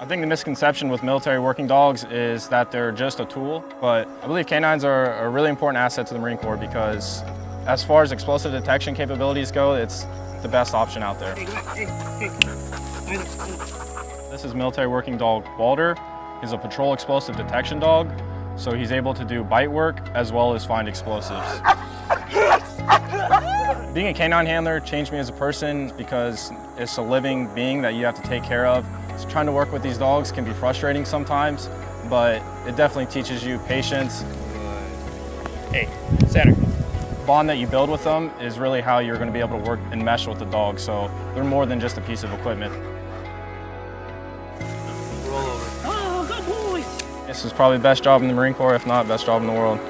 I think the misconception with military working dogs is that they're just a tool, but I believe canines are a really important asset to the Marine Corps because as far as explosive detection capabilities go, it's the best option out there. This is military working dog Walter. He's a patrol explosive detection dog, so he's able to do bite work as well as find explosives. Being a canine handler changed me as a person because it's a living being that you have to take care of. So trying to work with these dogs can be frustrating sometimes, but it definitely teaches you patience. Hey, center. bond that you build with them is really how you're going to be able to work and mesh with the dog. So they're more than just a piece of equipment. Roll over. Oh, good boy. This is probably the best job in the Marine Corps, if not best job in the world.